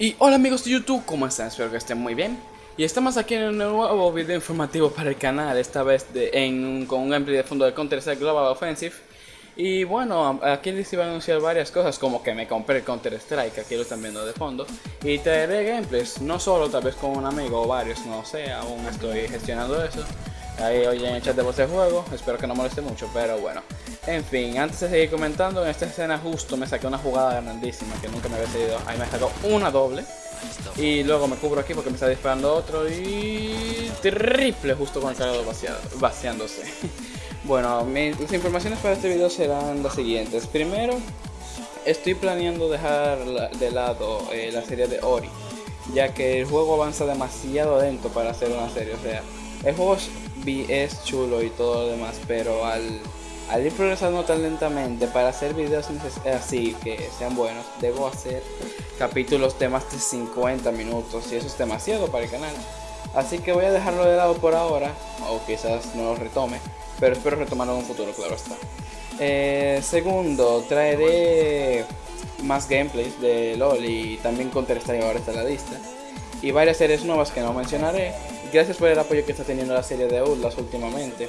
Y hola amigos de YouTube, ¿cómo están? Espero que estén muy bien. Y estamos aquí en un nuevo video informativo para el canal, esta vez de, en, con un gameplay de fondo de Counter-Strike Global Offensive. Y bueno, aquí les iba a anunciar varias cosas, como que me compré Counter-Strike, aquí lo están viendo de fondo. Y traeré gameplays, no solo tal vez con un amigo o varios, no sé, aún estoy gestionando eso. Ahí hoy en el chat de voz de juego, espero que no moleste mucho, pero bueno. En fin, antes de seguir comentando, en esta escena justo me saqué una jugada grandísima que nunca me había salido. Ahí me sacó una doble. Y luego me cubro aquí porque me está disparando otro y... Triple justo con el cargador vaciándose. bueno, mis, informaciones para este video serán las siguientes. Primero, estoy planeando dejar de lado eh, la serie de Ori. Ya que el juego avanza demasiado lento para hacer una serie. O sea, el juego es chulo y todo lo demás, pero al al ir progresando tan lentamente, para hacer videos así que sean buenos, debo hacer capítulos de más de 50 minutos y eso es demasiado para el canal. Así que voy a dejarlo de lado por ahora, o quizás no lo retome, pero espero retomarlo en un futuro, claro está. Eh, segundo, traeré más gameplays de LOL y también Counter-Strike ahora está la lista. Y varias series nuevas que no mencionaré. Gracias por el apoyo que está teniendo la serie de Outlast últimamente.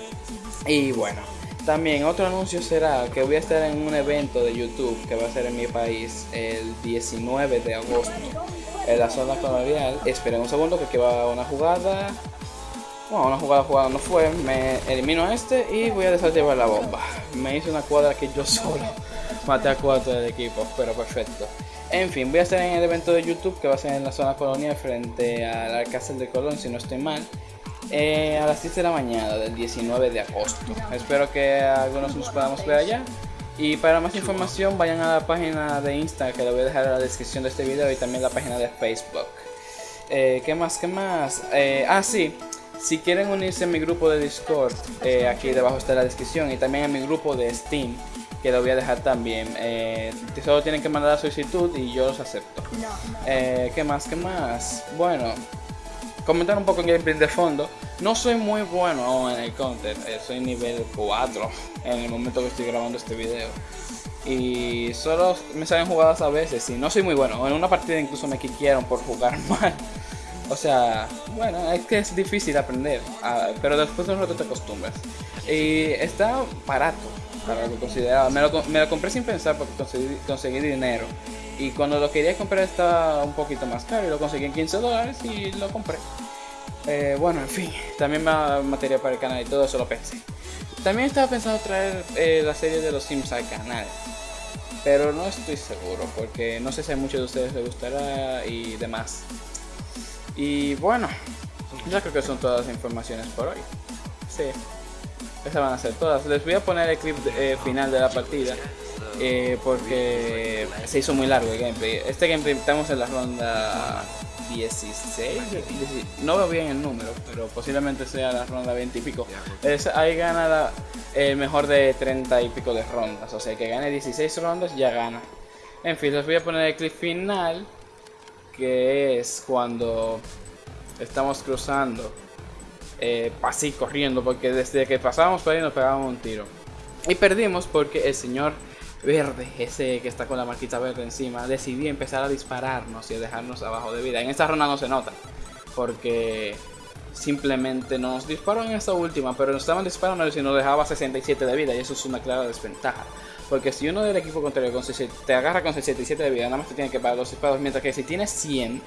Y bueno, también otro anuncio será que voy a estar en un evento de YouTube que va a ser en mi país el 19 de agosto en la zona colonial. Esperen un segundo que aquí va una jugada. Bueno, una jugada jugada no fue. Me elimino a este y voy a desactivar la bomba. Me hice una cuadra que yo solo maté a cuatro del equipo, pero perfecto. En fin, voy a estar en el evento de YouTube que va a ser en la zona colonial frente al Alcázar de Colón, si no estoy mal. Eh, a las 10 de la mañana del 19 de agosto. Espero que algunos nos podamos ver allá. Y para más información vayan a la página de Insta que le voy a dejar en la descripción de este video y también la página de Facebook. Eh, ¿Qué más? ¿Qué más? Eh, ah, sí. Si quieren unirse a mi grupo de Discord, aquí debajo está la descripción y también a mi grupo de Steam, que lo voy a dejar también. solo tienen que mandar la solicitud y yo los acepto. ¿Qué más? ¿Qué más? Bueno, comentar un poco en gameplay de fondo. No soy muy bueno en el counter, eh, soy nivel 4 en el momento que estoy grabando este video. Y solo me salen jugadas a veces y no soy muy bueno. En una partida incluso me quiquieron por jugar mal. O sea, bueno, es que es difícil aprender, ah, pero después de un rato te acostumbras. Y está barato para lo que. Me lo, compré sin pensar porque conseguí, dinero. Y cuando lo quería comprar estaba un poquito más caro y lo conseguí en 15 dólares y lo compré. Eh, bueno, en fin, también me material para el canal y todo eso lo pensé. También estaba pensando traer eh, la serie de los Sims al canal. Pero no estoy seguro porque no sé si a muchos de ustedes les gustará y demás. Y bueno, ya creo que son todas las informaciones por hoy. Sí, esas van a ser todas. Les voy a poner el clip eh, final de la partida. porque se hizo muy largo el gameplay. Este gameplay estamos en la ronda 16, no veo bien el número, pero posiblemente sea la ronda 20 y pico. Es, ahí gana el mejor de 30 y pico de rondas, o sea que gane 16 rondas ya gana. En fin, les voy a poner el clip final, que es cuando estamos cruzando, eh, así corriendo, porque desde que pasábamos por ahí nos pegábamos un tiro. Y perdimos porque el señor verde, ese que está con la marquita verde encima, decidí empezar a dispararnos y a dejarnos abajo de vida. En esta ronda no se nota, porque simplemente nos disparó en esta última, pero nos estaban disparando y nos dejaba 67 de vida y eso es una clara desventaja. Porque si uno del equipo contrario con te agarra con 67 de vida, nada más te tiene que parar los disparos, mientras que si tienes 100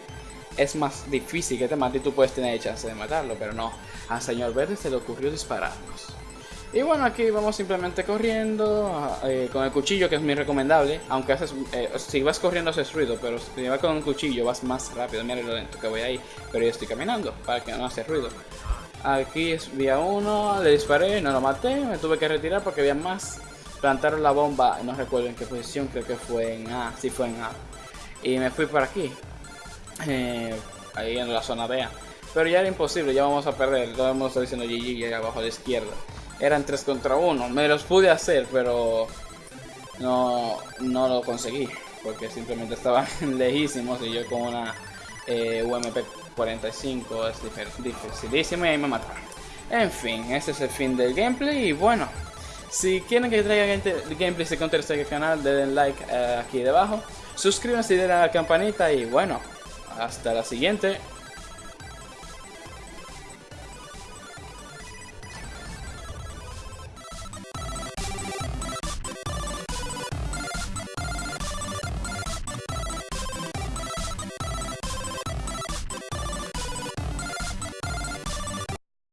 es más difícil que te mate y tú puedes tener chance de matarlo, pero no, al señor verde se le ocurrió dispararnos. Y bueno, aquí vamos simplemente corriendo eh, con el cuchillo, que es muy recomendable. Aunque haces, eh, si vas corriendo haces ruido, pero si vas con un cuchillo vas más rápido. Mira lo lento que voy ahí, pero yo estoy caminando para que no hace ruido. Aquí es vía uno, le disparé, no lo maté, me tuve que retirar porque había más. Plantaron la bomba, no recuerdo en qué posición, creo que fue en A, sí fue en A. Y me fui por aquí, eh, ahí en la zona B. Pero ya era imposible, ya vamos a perder. Todo el mundo está diciendo GG ahí abajo a la izquierda eran 3 contra 1. Me los pude hacer, pero no, no lo conseguí. Porque simplemente estaban lejísimos y yo con una eh, UMP 45 es dificilísimo y ahí me mataron. En fin, ese es el fin del gameplay y bueno. Si quieren que traiga gameplay de Counter Strike al canal, denle like eh, aquí debajo. Suscríbanse y denle a la campanita y bueno, hasta la siguiente.